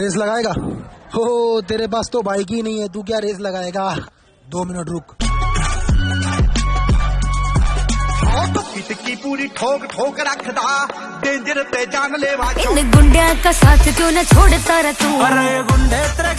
Race लगाएगा? हो तेरे पास तो बाइक ही नहीं है तू क्या रेस लगाएगा? दो मिनट रुक। तो की पूरी ठोक ठोक रखदा डेंजर ते जान लेवा इन गुंडिया का साथ क्यों न छोड़ता रह तू? अरे गुंडे तेरे